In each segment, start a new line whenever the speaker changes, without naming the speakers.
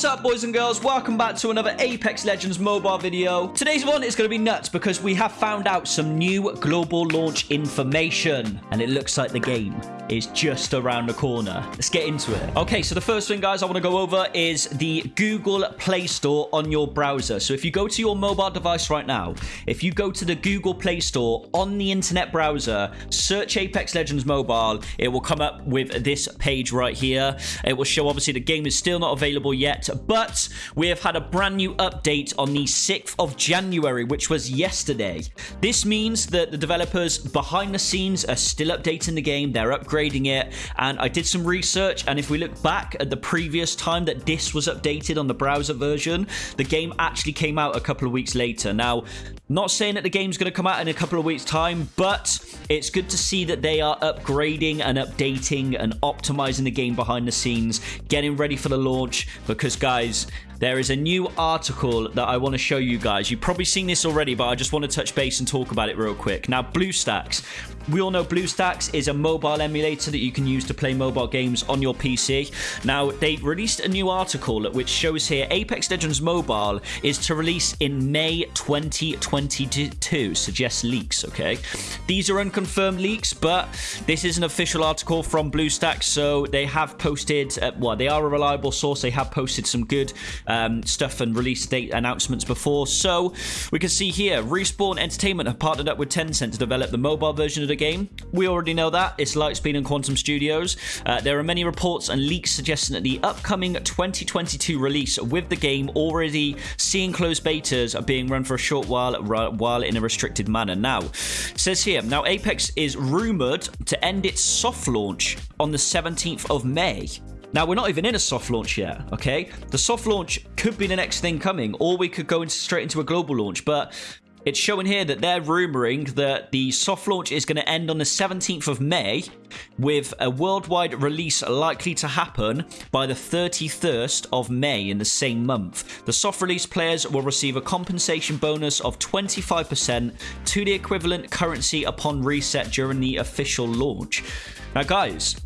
What's up, boys and girls? Welcome back to another Apex Legends mobile video. Today's one is going to be nuts because we have found out some new global launch information, and it looks like the game is just around the corner. Let's get into it. Okay, so the first thing, guys, I want to go over is the Google Play Store on your browser. So if you go to your mobile device right now, if you go to the Google Play Store on the internet browser, search Apex Legends Mobile, it will come up with this page right here. It will show, obviously, the game is still not available yet, but we have had a brand new update on the 6th of January, which was yesterday. This means that the developers behind the scenes are still updating the game. They're upgrading upgrading it. And I did some research, and if we look back at the previous time that this was updated on the browser version, the game actually came out a couple of weeks later. Now, not saying that the game's going to come out in a couple of weeks' time, but it's good to see that they are upgrading and updating and optimizing the game behind the scenes, getting ready for the launch. Because, guys, there is a new article that I want to show you guys. You've probably seen this already, but I just want to touch base and talk about it real quick. Now, BlueStacks. We all know BlueStacks is a mobile emulator that you can use to play mobile games on your PC. Now, they released a new article which shows here Apex Legends Mobile is to release in May 2022. Suggests leaks, okay? These are unconfirmed leaks, but this is an official article from BlueStacks, so they have posted, uh, well, they are a reliable source. They have posted some good um, stuff and release date announcements before. So we can see here, Respawn Entertainment have partnered up with Tencent to develop the mobile version of the game. We already know that. It's Lightspeed and Quantum Studios. Uh, there are many reports and leaks suggesting that the upcoming 2022 release with the game already seeing closed betas are being run for a short while while in a restricted manner. Now, says here, now Apex is rumored to end its soft launch on the 17th of May. Now, we're not even in a soft launch yet, okay? The soft launch could be the next thing coming, or we could go straight into a global launch, but it's showing here that they're rumoring that the soft launch is going to end on the 17th of May, with a worldwide release likely to happen by the 31st of May in the same month. The soft release players will receive a compensation bonus of 25% to the equivalent currency upon reset during the official launch. Now, guys,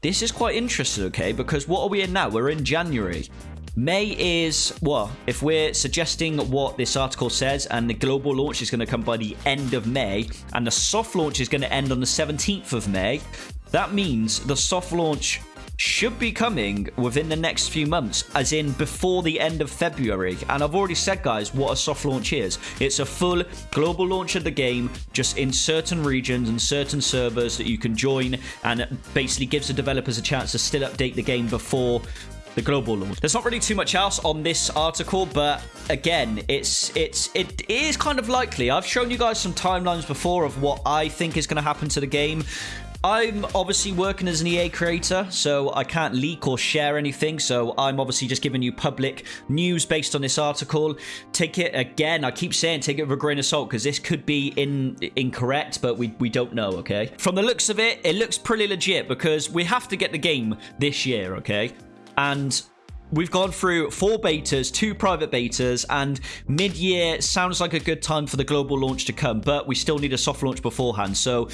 this is quite interesting, okay? Because what are we in now? We're in January. May is, well, if we're suggesting what this article says, and the global launch is going to come by the end of May, and the soft launch is going to end on the 17th of May, that means the soft launch should be coming within the next few months, as in before the end of February. And I've already said, guys, what a soft launch is. It's a full global launch of the game, just in certain regions and certain servers that you can join, and basically gives the developers a chance to still update the game before the global launch. There's not really too much else on this article, but again, it's it's it is kind of likely. I've shown you guys some timelines before of what I think is going to happen to the game. I'm obviously working as an EA creator, so I can't leak or share anything. So I'm obviously just giving you public news based on this article. Take it again. I keep saying take it with a grain of salt because this could be in incorrect, but we we don't know. Okay. From the looks of it, it looks pretty legit because we have to get the game this year. Okay. And We've gone through four betas, two private betas, and mid-year sounds like a good time for the global launch to come, but we still need a soft launch beforehand. So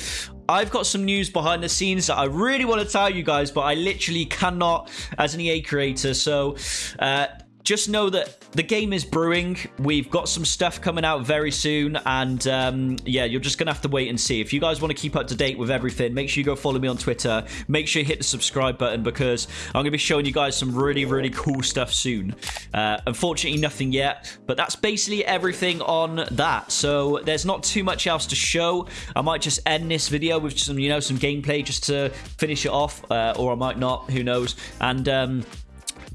I've got some news behind the scenes that I really want to tell you guys, but I literally cannot as an EA creator. So uh, just know that the game is brewing. We've got some stuff coming out very soon. And um, yeah, you're just going to have to wait and see. If you guys want to keep up to date with everything, make sure you go follow me on Twitter. Make sure you hit the subscribe button because I'm going to be showing you guys some really, really cool stuff soon. Uh, unfortunately, nothing yet. But that's basically everything on that. So there's not too much else to show. I might just end this video with some, you know, some gameplay just to finish it off. Uh, or I might not. Who knows? And... Um,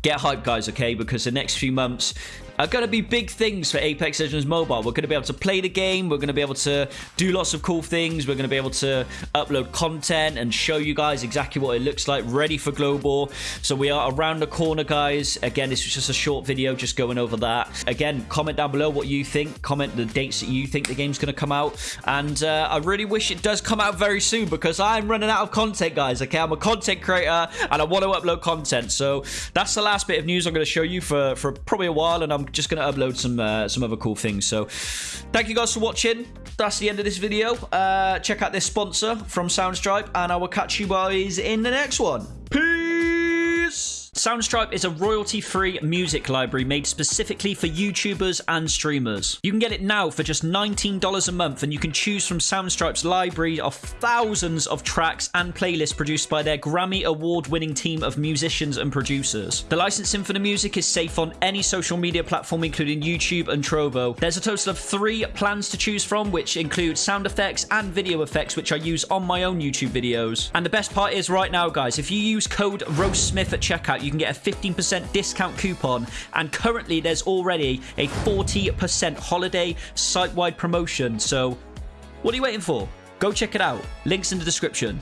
get hyped, guys, okay? Because the next few months, are going to be big things for Apex Legends Mobile. We're going to be able to play the game. We're going to be able to do lots of cool things. We're going to be able to upload content and show you guys exactly what it looks like ready for Global. So we are around the corner, guys. Again, this was just a short video just going over that. Again, comment down below what you think. Comment the dates that you think the game's going to come out. And uh, I really wish it does come out very soon because I'm running out of content, guys. Okay, I'm a content creator and I want to upload content. So that's the last bit of news I'm going to show you for, for probably a while. And I'm just going to upload some uh, some other cool things. So thank you guys for watching. That's the end of this video. Uh, check out this sponsor from Soundstripe, and I will catch you guys in the next one. Soundstripe is a royalty-free music library made specifically for YouTubers and streamers. You can get it now for just $19 a month and you can choose from Soundstripe's library of thousands of tracks and playlists produced by their Grammy award-winning team of musicians and producers. The licensing for the music is safe on any social media platform including YouTube and Trovo. There's a total of three plans to choose from which include sound effects and video effects which I use on my own YouTube videos. And the best part is right now guys, if you use code RoastSmith at checkout you can get a 15% discount coupon. And currently, there's already a 40% holiday site wide promotion. So, what are you waiting for? Go check it out. Links in the description.